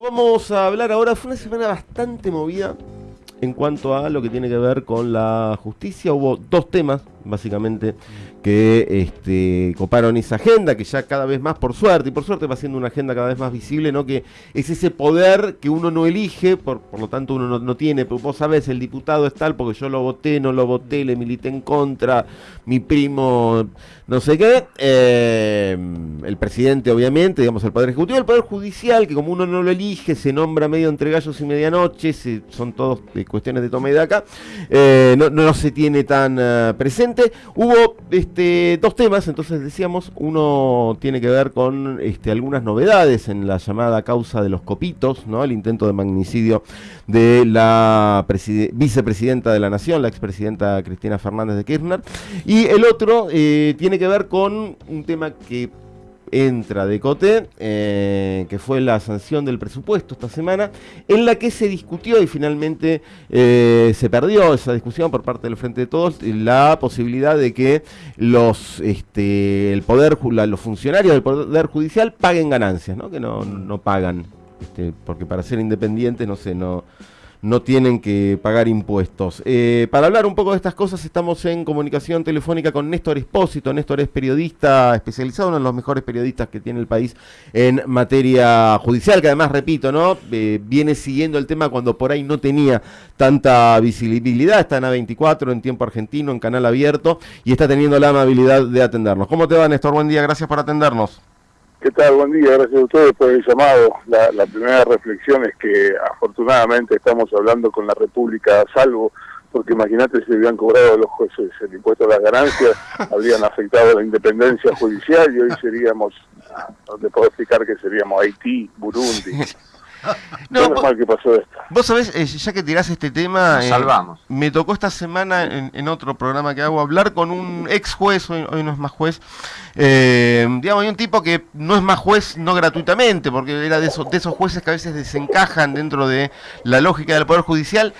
Vamos a hablar ahora, fue una semana bastante movida en cuanto a lo que tiene que ver con la justicia. Hubo dos temas, básicamente, que este, coparon esa agenda, que ya cada vez más, por suerte, y por suerte va siendo una agenda cada vez más visible, ¿no? Que es ese poder que uno no elige, por, por lo tanto uno no, tiene, pero vos sabés, el diputado es tal porque yo lo voté, no lo voté, le milité en contra, mi primo, no sé qué, eh, el presidente obviamente, digamos el poder ejecutivo, el poder judicial, que como uno no lo elige, se nombra medio entre gallos y medianoche, son todos cuestiones de toma y de acá, eh, no, no, se tiene tan uh, presente. Hubo este, dos temas, entonces decíamos, uno tiene que ver con este, algunas novedades en la llamada causa de los copitos, ¿no? el intento de magnicidio de la vicepresidenta de la Nación, la expresidenta Cristina Fernández de Kirchner, y el otro eh, tiene que ver con un tema que entra de Coté, eh, que fue la sanción del presupuesto esta semana, en la que se discutió y finalmente eh, se perdió esa discusión por parte del Frente de Todos, la posibilidad de que los este, el poder los funcionarios del Poder Judicial paguen ganancias, ¿no? que no, no pagan, este, porque para ser independientes, no sé, no no tienen que pagar impuestos. Eh, para hablar un poco de estas cosas estamos en comunicación telefónica con Néstor Espósito. Néstor es periodista especializado, uno de los mejores periodistas que tiene el país en materia judicial, que además, repito, ¿no? Eh, viene siguiendo el tema cuando por ahí no tenía tanta visibilidad. Está en A24, en tiempo argentino, en canal abierto, y está teniendo la amabilidad de atendernos. ¿Cómo te va, Néstor? Buen día, gracias por atendernos. ¿Qué tal? Buen día, gracias a ustedes por el llamado. La, primera reflexión es que afortunadamente estamos hablando con la República a salvo, porque imagínate si hubieran cobrado los jueces el impuesto a las ganancias, habrían afectado la independencia judicial y hoy seríamos, no te puedo explicar que seríamos Haití, Burundi. No, vos, que pasó esto. Vos sabés, eh, ya que tirás este tema, eh, salvamos. me tocó esta semana en, otro programa que hago hablar con un ex juez, hoy, no es más juez, eh, digamos, hay un tipo que no es más juez no gratuitamente, porque era de esos, de esos jueces que a veces desencajan dentro de la lógica del Poder Judicial,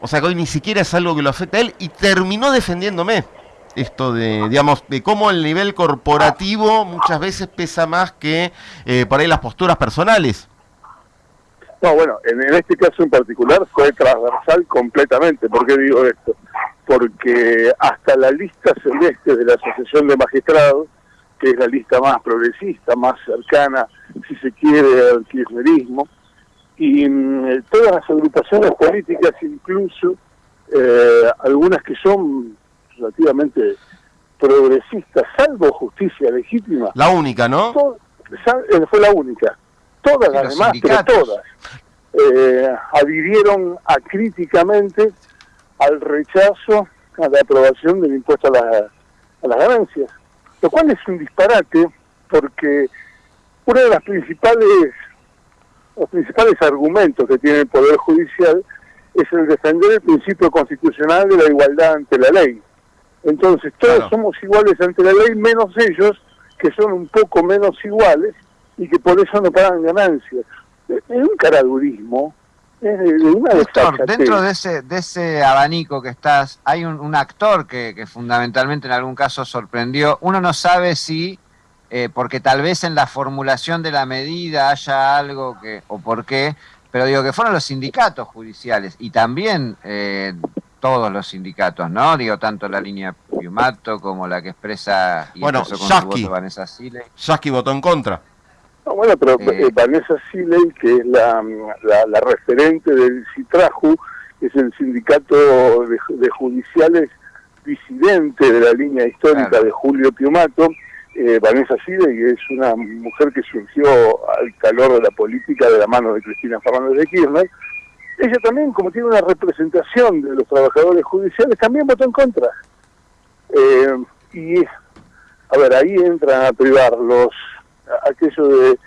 o sea que hoy ni siquiera es algo que lo afecta a él, y terminó defendiéndome esto de, digamos, de cómo el nivel corporativo muchas veces pesa más que por ahí las posturas personales. No, bueno, en, este caso en particular fue transversal completamente. ¿Por qué digo esto? Porque hasta la lista celeste de la Asociación de Magistrados, que es la lista más progresista, más cercana, si se quiere, al kirchnerismo, y mm, todas las agrupaciones políticas, incluso eh, algunas que son relativamente progresistas, salvo justicia legítima. La única, ¿no? Eh, fue la única todas las demás, pero todas, eh, adhirieron acríticamente al rechazo a la aprobación del impuesto a, a las ganancias, lo cual es un disparate porque uno de las principales los principales argumentos que tiene el Poder Judicial es el defender el principio constitucional de la igualdad ante la ley. Entonces todos somos iguales ante la ley, menos ellos, que son un poco menos iguales, y que por eso no pagan ganancias. Es un caradurismo, es de, una Doctor, dentro de ese, de ese abanico que estás, hay un, actor que, que, fundamentalmente en algún caso sorprendió. Uno no sabe si, eh, porque tal vez en la formulación de la medida haya algo que, o por qué, pero digo que fueron los sindicatos judiciales y también eh, todos los sindicatos, ¿no? Digo, tanto la línea Piumato como la que expresa y bueno, Yasky, Vanessa Sile. Yasky votó en contra bueno, pero eh, Vanessa Siley, que es la, la, referente del CITRAJU, es el sindicato de, judiciales disidente de la línea histórica de Julio Piumato, eh, Vanessa Siley, que es una mujer que surgió al calor de la política de la mano de Cristina Fernández de Kirchner, ella también, como tiene una representación de los trabajadores judiciales, también votó en contra. Eh, y, a ver, ahí entran a privar los aquello de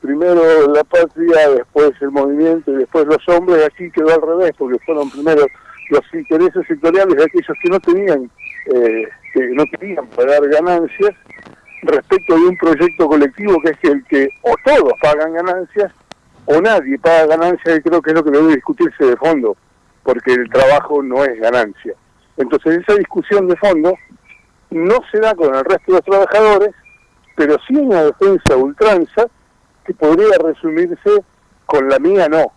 primero la patria, después el movimiento y después los hombres, aquí quedó al revés, porque fueron primero los intereses sectoriales de aquellos que no tenían, eh, que no querían pagar ganancias, respecto de un proyecto colectivo que es el que o todos pagan ganancias o nadie paga ganancias, y creo que es lo que debe discutirse de fondo, porque el trabajo no es ganancia. Entonces esa discusión de fondo no se da con el resto de los trabajadores, pero sí una defensa ultranza que podría resumirse con la mía no.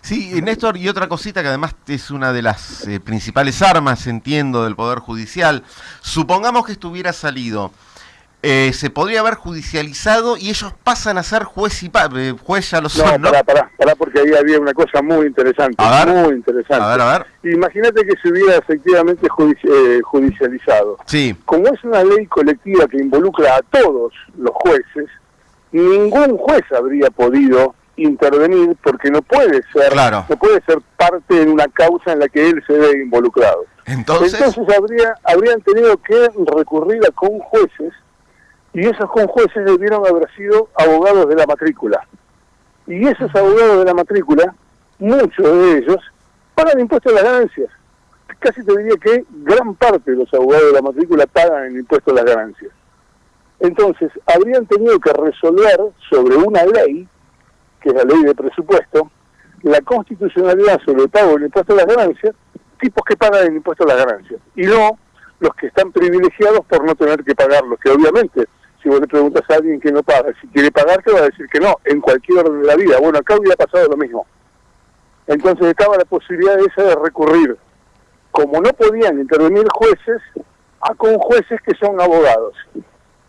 Sí, Néstor, y otra cosita que además es una de las eh, principales armas, entiendo, del Poder Judicial. Supongamos que estuviera salido eh, se podría haber judicializado y ellos pasan a ser juez y eh, juez ya lo son, ¿no? Pará, pará, porque ahí había una cosa muy interesante, muy interesante. A ver, a ver. Imagínate que se hubiera efectivamente eh, judicializado. Sí. Como es una ley colectiva que involucra a todos los jueces, ningún juez habría podido intervenir porque no puede ser no puede ser parte en una causa en la que él se ve involucrado. Entonces, Entonces habría, habrían tenido que recurrir a con jueces y esos conjueces debieron haber sido abogados de la matrícula. Y esos abogados de la matrícula, muchos de ellos, pagan impuestos a las ganancias. Casi te diría que gran parte de los abogados de la matrícula pagan el impuesto a las ganancias. Entonces, habrían tenido que resolver sobre una ley, que es la ley de presupuesto, la constitucionalidad sobre el pago del impuesto a las ganancias, tipos que pagan el impuesto a las ganancias, y no los que están privilegiados por no tener que pagarlo, que obviamente si vos le preguntas a alguien que no paga, si quiere pagar, te va a decir que no, en cualquier orden de la vida. Bueno, acá hubiera pasado lo mismo. Entonces estaba la posibilidad esa de recurrir. Como no podían intervenir jueces, a con jueces que son abogados.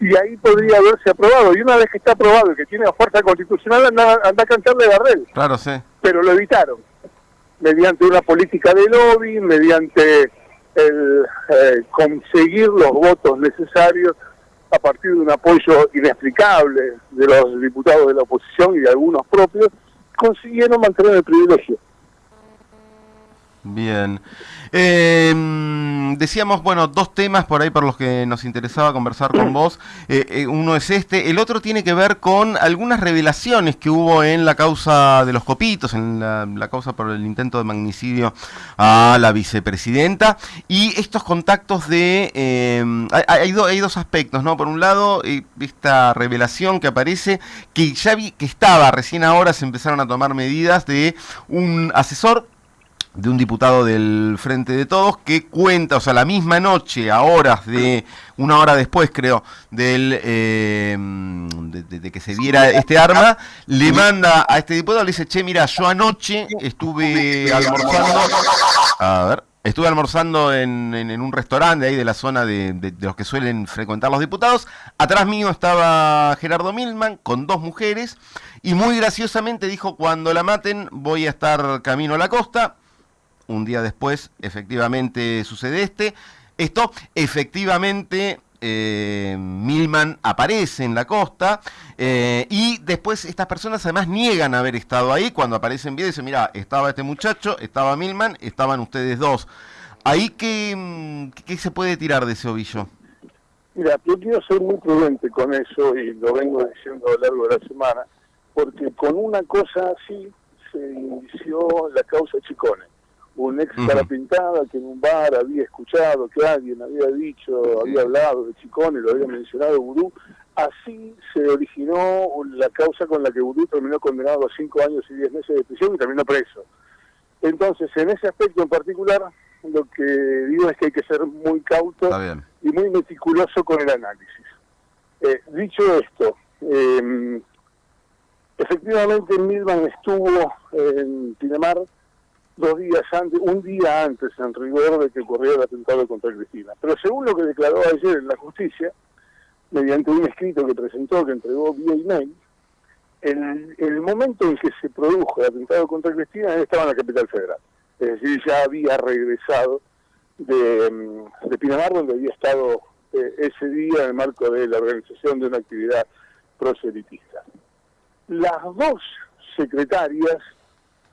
Y ahí podría haberse aprobado. Y una vez que está aprobado y que tiene fuerza constitucional, anda, anda a cantarle Garrel. Claro, sí. Pero lo evitaron. Mediante una política de lobby, mediante el eh, conseguir los votos necesarios a partir de un apoyo inexplicable de los diputados de la oposición y de algunos propios, consiguieron mantener el privilegio. Bien. Eh, decíamos, bueno, dos temas por ahí por los que nos interesaba conversar con vos. Eh, eh, uno es este. El otro tiene que ver con algunas revelaciones que hubo en la causa de los copitos, en la, causa por el intento de magnicidio a la vicepresidenta. Y estos contactos de... Em, hay, hay, dos aspectos, ¿no? Por un lado, eh, esta revelación que aparece, que ya vi que estaba, recién ahora se empezaron a tomar medidas de un asesor de un diputado del Frente de Todos que cuenta, o sea, la misma noche, a horas de, una hora después creo, del, eh, de, que se viera este arma, le manda a este diputado, le dice, che, mira, yo anoche estuve almorzando, a ver, estuve almorzando en, en, un restaurante ahí de la zona de, de, los que suelen frecuentar los diputados, atrás mío estaba Gerardo Milman con dos mujeres, y muy graciosamente dijo, cuando la maten voy a estar camino a la costa, un día después efectivamente sucede este. Esto efectivamente eh, Milman aparece en la costa eh, y después estas personas además niegan haber estado ahí. Cuando aparecen bien dicen, mira, estaba este muchacho, estaba Milman, estaban ustedes dos. ¿Ahí qué, mm, qué se puede tirar de ese ovillo? Mira, yo quiero ser muy prudente con eso y lo vengo diciendo a lo largo de la semana, porque con una cosa así se inició la causa Chicone un ex cara pintada que en un bar había escuchado que alguien había dicho, había hablado de Chicone, lo había mencionado Vudú. Así se originó la causa con la que Vudú terminó condenado a cinco años y diez meses de prisión y terminó preso. Entonces, en ese aspecto en particular, lo que digo es que hay que ser muy cauto y muy meticuloso con el análisis. Eh, dicho esto, eh, efectivamente Milman estuvo en Pinamar dos días antes, un día antes en rigor de que ocurriera el atentado contra Cristina. Pero según lo que declaró ayer en la justicia, mediante un escrito que presentó, que entregó vía email, en el momento en que se produjo el atentado contra Cristina, estaba en la capital federal. Es decir, ya había regresado de, mm, de Pinamar, donde había estado eh, ese día en el marco de la organización de una actividad proselitista. Las dos secretarias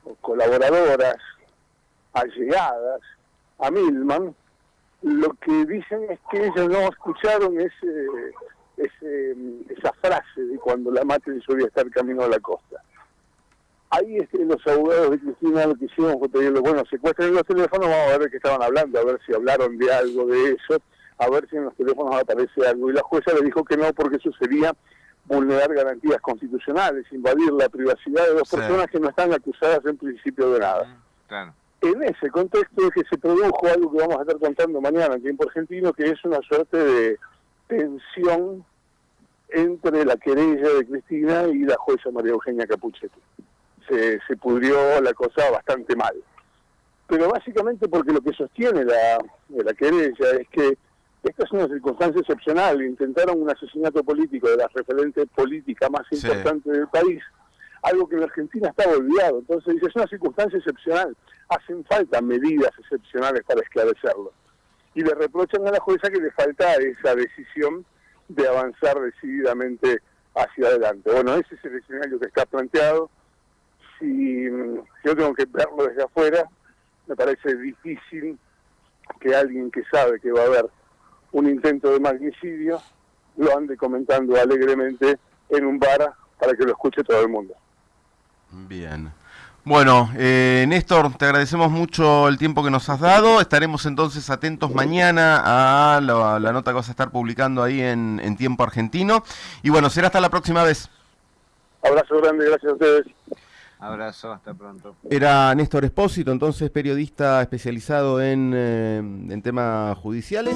o colaboradoras allegadas a Milman, lo que dicen es que ellos no escucharon ese, ese, esa frase de cuando la maten solía estar camino a la costa. Ahí este, los abogados de Cristina lo que hicieron fue pedirle, bueno, secuestren los teléfonos, vamos a ver qué estaban hablando, a ver si hablaron de algo de eso, a ver si en los teléfonos aparece algo. Y la jueza le dijo que no, porque eso sería vulnerar garantías constitucionales, invadir la privacidad de dos personas que no están acusadas en principio de nada. Claro en ese contexto es que se produjo algo que vamos a estar contando mañana en tiempo argentino, que es una suerte de tensión entre la querella de Cristina y la jueza María Eugenia Capuchetti. Se, se pudrió la cosa bastante mal. Pero básicamente porque lo que sostiene la, la querella es que esta es una circunstancia excepcional. Intentaron un asesinato político de la referente política más importante del país, algo que en Argentina está olvidado. Entonces dice, es una circunstancia excepcional. Hacen falta medidas excepcionales para esclarecerlo. Y le reprochan a la jueza que le falta esa decisión de avanzar decididamente hacia adelante. Bueno, ese es el escenario que está planteado. Si yo tengo que verlo desde afuera, me parece difícil que alguien que sabe que va a haber un intento de magnicidio lo ande comentando alegremente en un bar para que lo escuche todo el mundo. Bien. Bueno, eh, Néstor, te agradecemos mucho el tiempo que nos has dado. Estaremos entonces atentos mañana a la, nota que vas a estar publicando ahí en, en, Tiempo Argentino. Y bueno, será hasta la próxima vez. Abrazo grande, gracias a ustedes. Abrazo, hasta pronto. Era Néstor Espósito, entonces periodista especializado en, eh, en temas judiciales.